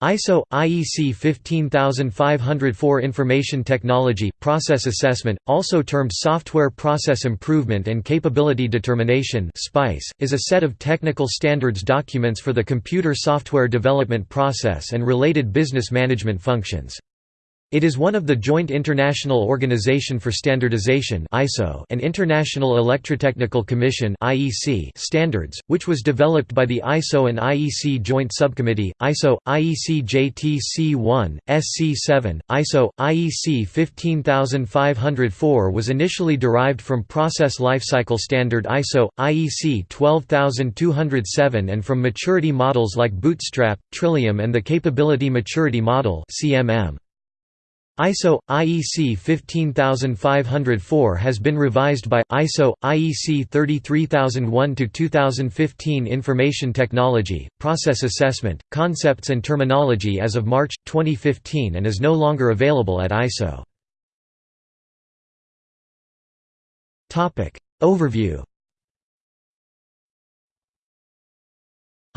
ISO IEC 15504 Information Technology Process Assessment, also termed Software Process Improvement and Capability Determination (SPICE), is a set of technical standards documents for the computer software development process and related business management functions. It is one of the Joint International Organization for Standardization and International Electrotechnical Commission standards, which was developed by the ISO and IEC Joint Subcommittee. ISO IEC JTC1 SC7 ISO IEC 15504 was initially derived from Process Lifecycle Standard ISO IEC 12207 and from maturity models like Bootstrap, Trillium and the Capability Maturity Model (CMM). ISO IEC 15504 has been revised by ISO IEC 33001 to 2015 Information Technology Process Assessment Concepts and Terminology as of March 2015 and is no longer available at ISO. Topic Overview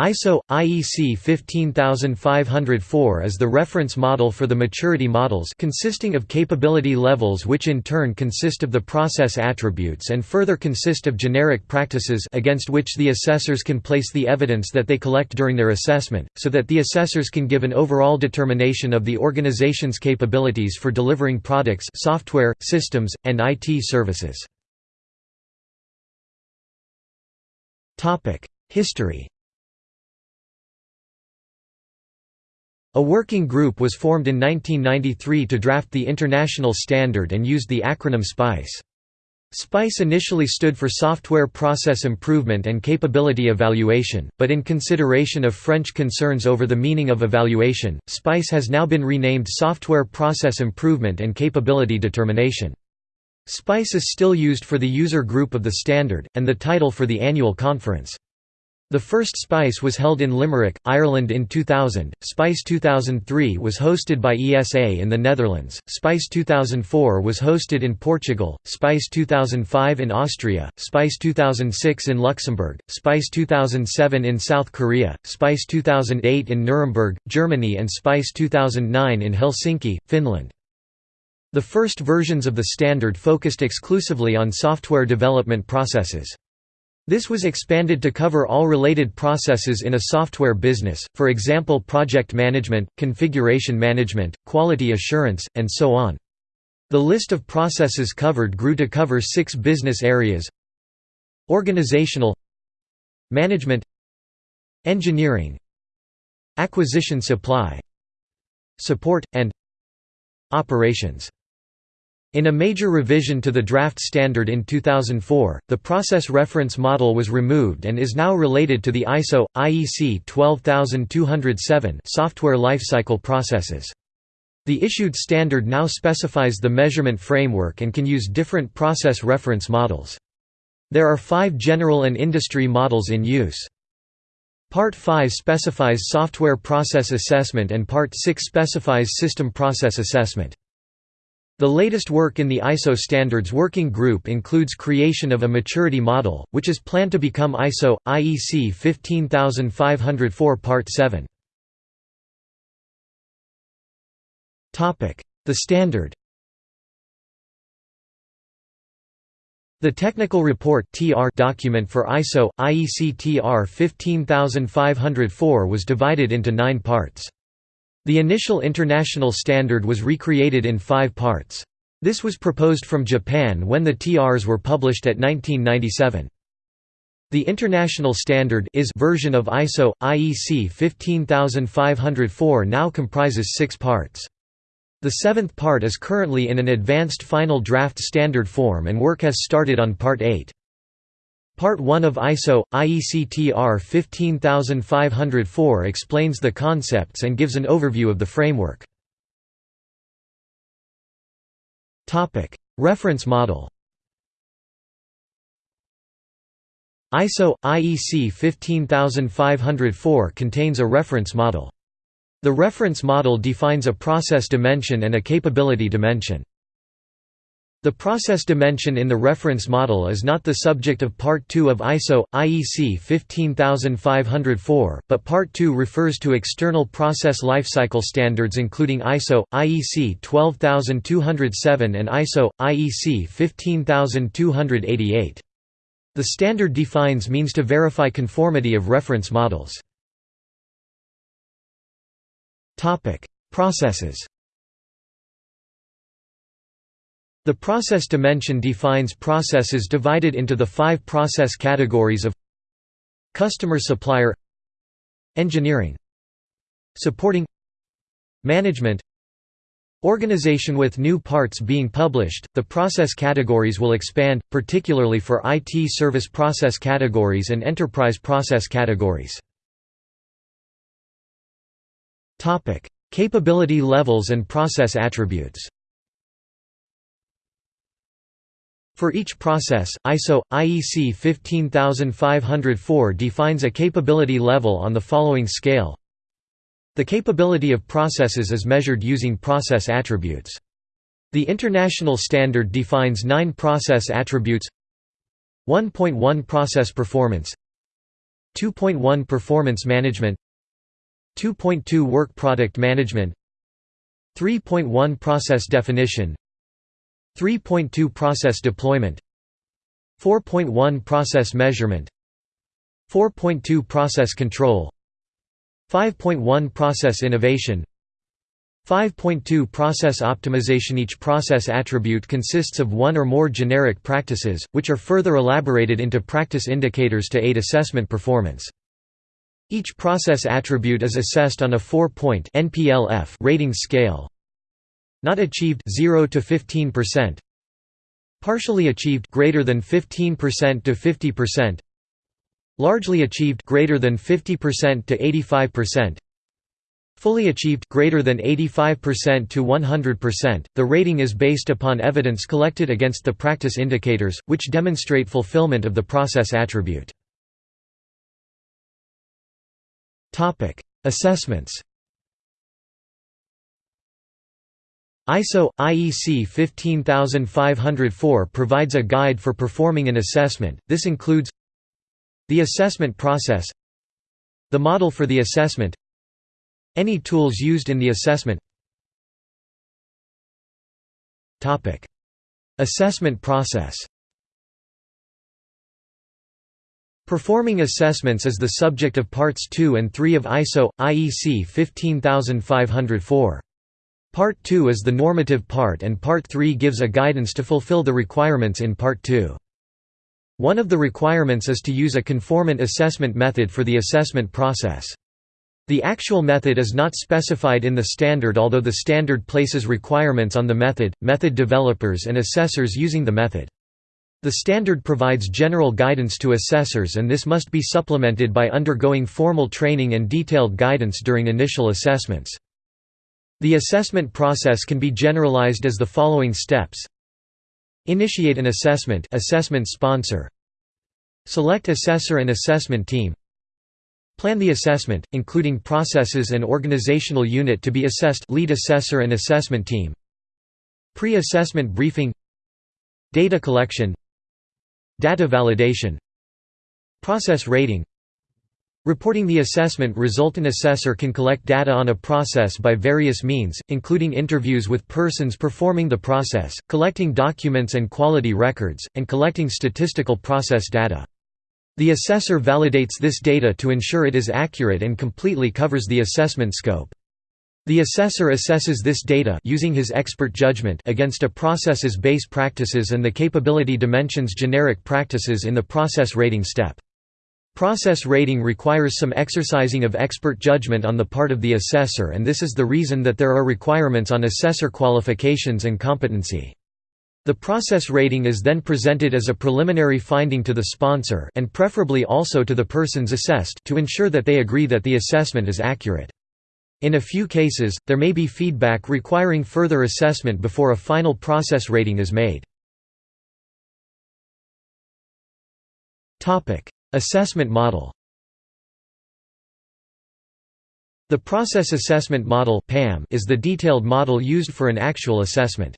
ISO IEC 15504 is the reference model for the maturity models consisting of capability levels which in turn consist of the process attributes and further consist of generic practices against which the assessors can place the evidence that they collect during their assessment, so that the assessors can give an overall determination of the organization's capabilities for delivering products software, systems, and IT services. Topic: History A working group was formed in 1993 to draft the international standard and used the acronym SPICE. SPICE initially stood for Software Process Improvement and Capability Evaluation, but in consideration of French concerns over the meaning of evaluation, SPICE has now been renamed Software Process Improvement and Capability Determination. SPICE is still used for the user group of the standard, and the title for the annual conference. The first SPICE was held in Limerick, Ireland in 2000, SPICE 2003 was hosted by ESA in the Netherlands, SPICE 2004 was hosted in Portugal, SPICE 2005 in Austria, SPICE 2006 in Luxembourg, SPICE 2007 in South Korea, SPICE 2008 in Nuremberg, Germany and SPICE 2009 in Helsinki, Finland. The first versions of the standard focused exclusively on software development processes. This was expanded to cover all related processes in a software business, for example project management, configuration management, quality assurance, and so on. The list of processes covered grew to cover six business areas Organizational Management Engineering Acquisition supply Support, and Operations in a major revision to the draft standard in 2004, the process reference model was removed and is now related to the ISO IEC 12207 software lifecycle processes. The issued standard now specifies the measurement framework and can use different process reference models. There are five general and industry models in use. Part 5 specifies software process assessment and Part 6 specifies system process assessment. The latest work in the ISO standards working group includes creation of a maturity model, which is planned to become ISO IEC 15504 Part 7. Topic: The standard. The technical report document for ISO IEC TR 15504 was divided into 9 parts. The initial international standard was recreated in five parts. This was proposed from Japan when the TRs were published at 1997. The international standard is version of ISO IEC 15504 now comprises 6 parts. The seventh part is currently in an advanced final draft standard form and work has started on part 8. Part 1 of ISO, IEC-TR 15504 explains the concepts and gives an overview of the framework. Reference model ISO IEC 15504 contains a reference model. The reference model defines a process dimension and a capability dimension. The process dimension in the reference model is not the subject of Part 2 of ISO, IEC 15504, but Part 2 refers to external process lifecycle standards including ISO, IEC 12207 and ISO, IEC 15288. The standard defines means to verify conformity of reference models. Processes The process dimension defines processes divided into the five process categories of Customer-supplier Engineering Supporting Management Organization With new parts being published, the process categories will expand, particularly for IT service process categories and enterprise process categories. Capability levels and process attributes For each process, ISO IEC 15504 defines a capability level on the following scale. The capability of processes is measured using process attributes. The international standard defines 9 process attributes. 1.1 Process performance. 2.1 Performance management. 2.2 Work product management. 3.1 Process definition 3.2 Process deployment 4.1 Process measurement 4.2 Process control 5.1 Process innovation 5.2 Process optimization Each process attribute consists of one or more generic practices, which are further elaborated into practice indicators to aid assessment performance. Each process attribute is assessed on a 4-point NPLF rating scale. Not achieved 0 to 15%. Partially achieved greater than 15% to 50%. Largely achieved greater than 50% to 85%. Fully achieved greater than 85% to 100%. The rating is based upon evidence collected against the practice indicators, which demonstrate fulfillment of the process attribute. Topic: Assessments. ISO IEC 15504 provides a guide for performing an assessment. This includes the assessment process, the model for the assessment, any tools used in the assessment. Topic: Assessment process. Performing assessments is the subject of Parts 2 and 3 of ISO IEC 15504. Part 2 is the normative part and Part 3 gives a guidance to fulfill the requirements in Part 2. One of the requirements is to use a conformant assessment method for the assessment process. The actual method is not specified in the standard although the standard places requirements on the method, method developers and assessors using the method. The standard provides general guidance to assessors and this must be supplemented by undergoing formal training and detailed guidance during initial assessments. The assessment process can be generalized as the following steps. Initiate an assessment assessment sponsor. Select assessor and assessment team. Plan the assessment, including processes and organizational unit to be assessed lead assessor and assessment team. Pre-assessment briefing. Data collection. Data validation. Process rating Reporting the assessment result An assessor can collect data on a process by various means, including interviews with persons performing the process, collecting documents and quality records, and collecting statistical process data. The assessor validates this data to ensure it is accurate and completely covers the assessment scope. The assessor assesses this data using his expert judgment against a process's base practices and the capability dimensions generic practices in the process rating step. Process rating requires some exercising of expert judgment on the part of the assessor and this is the reason that there are requirements on assessor qualifications and competency. The process rating is then presented as a preliminary finding to the sponsor and preferably also to the persons assessed to ensure that they agree that the assessment is accurate. In a few cases, there may be feedback requiring further assessment before a final process rating is made. Assessment model The Process Assessment Model is the detailed model used for an actual assessment.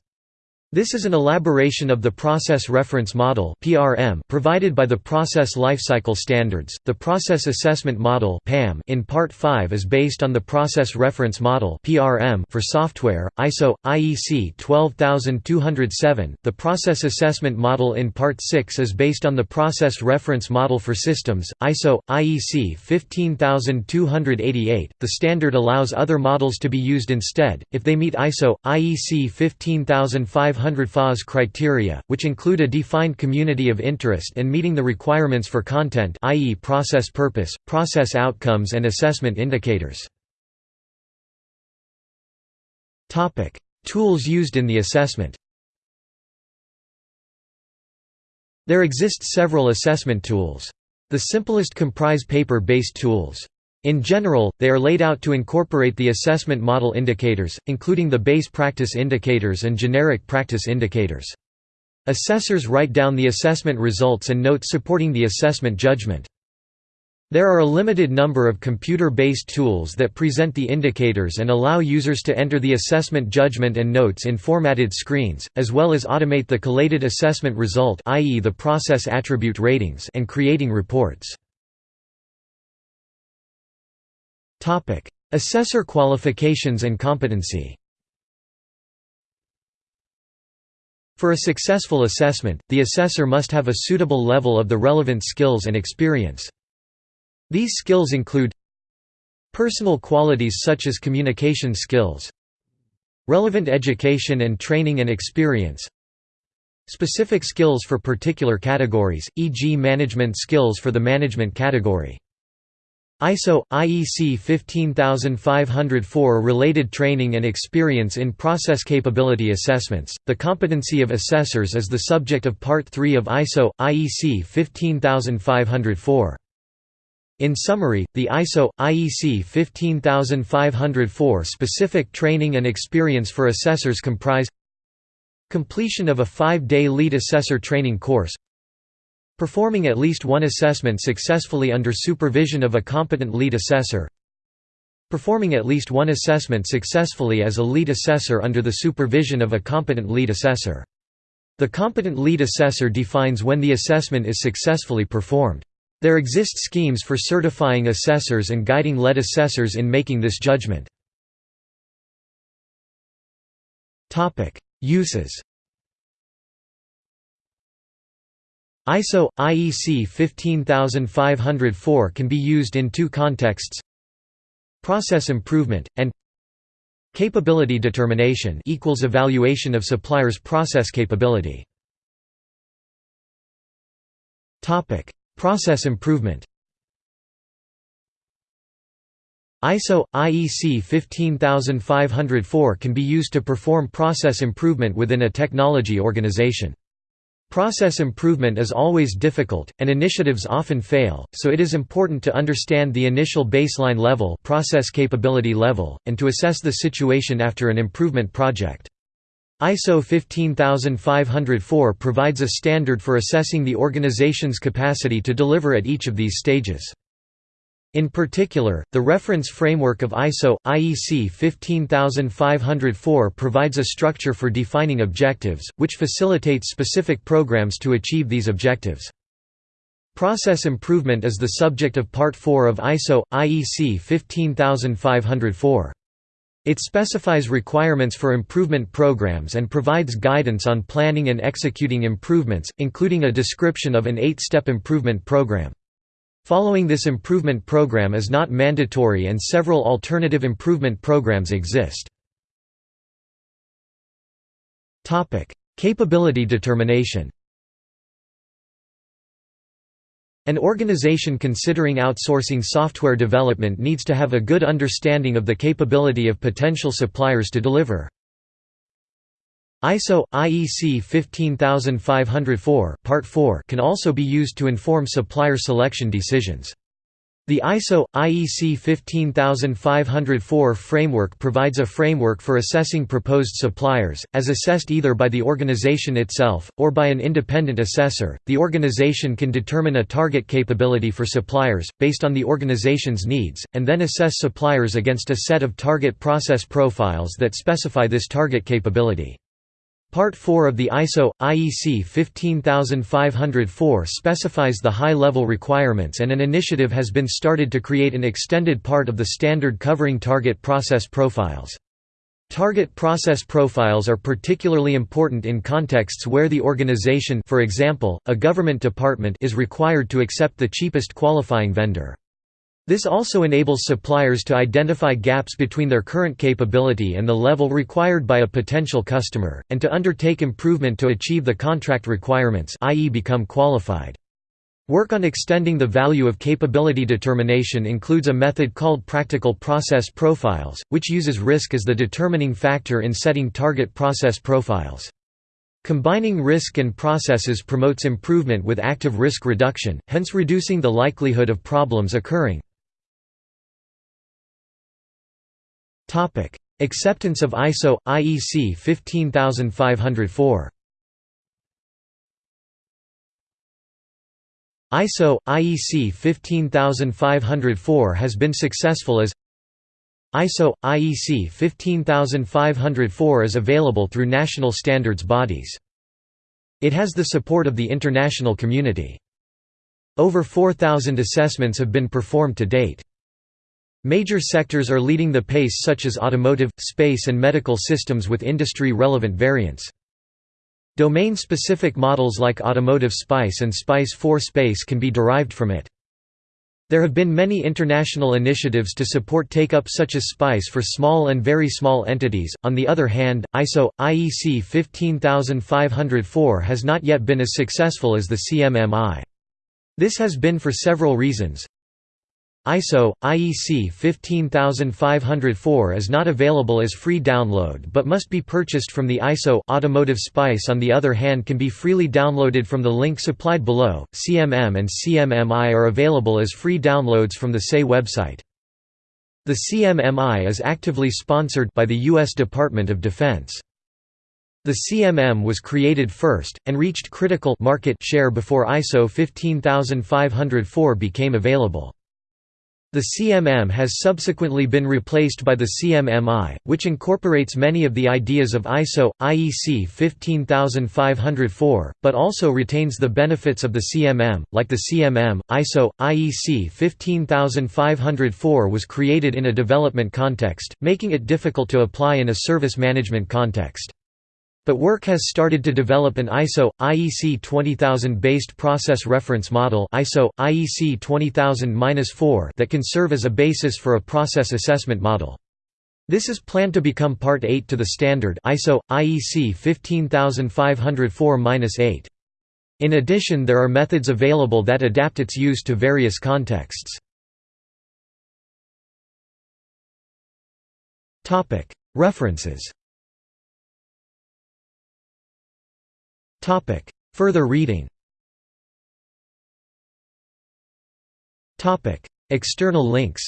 This is an elaboration of the Process Reference Model (PRM) provided by the Process Lifecycle Standards. The Process Assessment Model (PAM) in Part 5 is based on the Process Reference Model (PRM) for software, ISO IEC 12207. The Process Assessment Model in Part 6 is based on the Process Reference Model for systems, ISO IEC 15288. The standard allows other models to be used instead if they meet ISO IEC 15500 100 FAS criteria, which include a defined community of interest and meeting the requirements for content i.e. process purpose, process outcomes and assessment indicators. Tools used in the assessment There exist several assessment tools. The simplest comprise paper-based tools. In general, they are laid out to incorporate the assessment model indicators, including the base practice indicators and generic practice indicators. Assessors write down the assessment results and notes supporting the assessment judgment. There are a limited number of computer-based tools that present the indicators and allow users to enter the assessment judgment and notes in formatted screens, as well as automate the collated assessment result i.e. the process attribute ratings and creating reports. Assessor qualifications and competency For a successful assessment, the assessor must have a suitable level of the relevant skills and experience. These skills include Personal qualities such as communication skills Relevant education and training and experience Specific skills for particular categories, e.g. management skills for the management category ISO IEC 15504 related training and experience in process capability assessments. The competency of assessors is the subject of Part 3 of ISO IEC 15504. In summary, the ISO IEC 15504 specific training and experience for assessors comprise completion of a 5-day lead assessor training course Performing at least one assessment successfully under supervision of a competent lead assessor Performing at least one assessment successfully as a lead assessor under the supervision of a competent lead assessor. The competent lead assessor defines when the assessment is successfully performed. There exist schemes for certifying assessors and guiding lead assessors in making this judgment. Uses ISO IEC 15504 can be used in two contexts: process improvement and capability determination equals evaluation of supplier's process capability. Topic: Process improvement. ISO IEC 15504 can be used to perform process improvement within a technology organization. Process improvement is always difficult, and initiatives often fail, so it is important to understand the initial baseline level process capability level, and to assess the situation after an improvement project. ISO 15504 provides a standard for assessing the organization's capacity to deliver at each of these stages. In particular, the reference framework of ISO IEC 15504 provides a structure for defining objectives, which facilitates specific programs to achieve these objectives. Process improvement is the subject of Part 4 of ISO IEC 15504. It specifies requirements for improvement programs and provides guidance on planning and executing improvements, including a description of an eight-step improvement program. Following this improvement program is not mandatory and several alternative improvement programs exist. Capability determination An organization considering outsourcing software development needs to have a good understanding of the capability of potential suppliers to deliver. ISO IEC 15504 Part 4 can also be used to inform supplier selection decisions. The ISO IEC 15504 framework provides a framework for assessing proposed suppliers, as assessed either by the organization itself or by an independent assessor. The organization can determine a target capability for suppliers based on the organization's needs and then assess suppliers against a set of target process profiles that specify this target capability. Part 4 of the ISO IEC 15504 specifies the high-level requirements and an initiative has been started to create an extended part of the standard covering target process profiles. Target process profiles are particularly important in contexts where the organization for example, a government department is required to accept the cheapest qualifying vendor. This also enables suppliers to identify gaps between their current capability and the level required by a potential customer, and to undertake improvement to achieve the contract requirements i.e. become qualified. Work on extending the value of capability determination includes a method called practical process profiles, which uses risk as the determining factor in setting target process profiles. Combining risk and processes promotes improvement with active risk reduction, hence reducing the likelihood of problems occurring. Acceptance of ISO IEC 15504. ISO IEC 15504 has been successful as ISO IEC 15504 is available through national standards bodies. It has the support of the international community. Over 4,000 assessments have been performed to date. Major sectors are leading the pace such as automotive, space and medical systems with industry-relevant variants. Domain-specific models like Automotive SPICE and SPICE 4 Space can be derived from it. There have been many international initiatives to support take-up such as SPICE for small and very small entities. On the other hand, ISO IEC 15504 has not yet been as successful as the CMMI. This has been for several reasons. ISO IEC 15504 is not available as free download but must be purchased from the ISO Automotive Spice on the other hand can be freely downloaded from the link supplied below. CMM and CMMI are available as free downloads from the SAE website. The CMMI is actively sponsored by the US Department of Defense. The CMM was created first, and reached critical market share before ISO 15504 became available. The CMM has subsequently been replaced by the CMMI, which incorporates many of the ideas of ISO, IEC 15504, but also retains the benefits of the CMM. Like the CMM, ISO, IEC 15504 was created in a development context, making it difficult to apply in a service management context. But work has started to develop an ISO IEC 20000 based process reference model ISO IEC 20000-4 that can serve as a basis for a process assessment model. This is planned to become part 8 to the standard ISO IEC 15504-8. In addition there are methods available that adapt its use to various contexts. References Topic. Further reading. Topic. External links.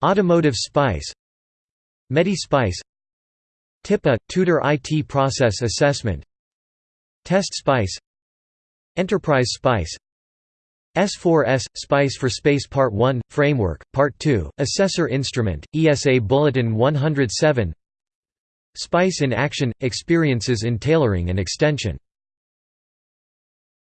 Automotive Spice. MediSpice. TIPA – Tudor IT Process Assessment. Test Spice. Enterprise Spice. S4S – Spice for Space Part 1 – Framework, Part 2, Assessor Instrument, ESA Bulletin 107 Spice in Action – Experiences in Tailoring and Extension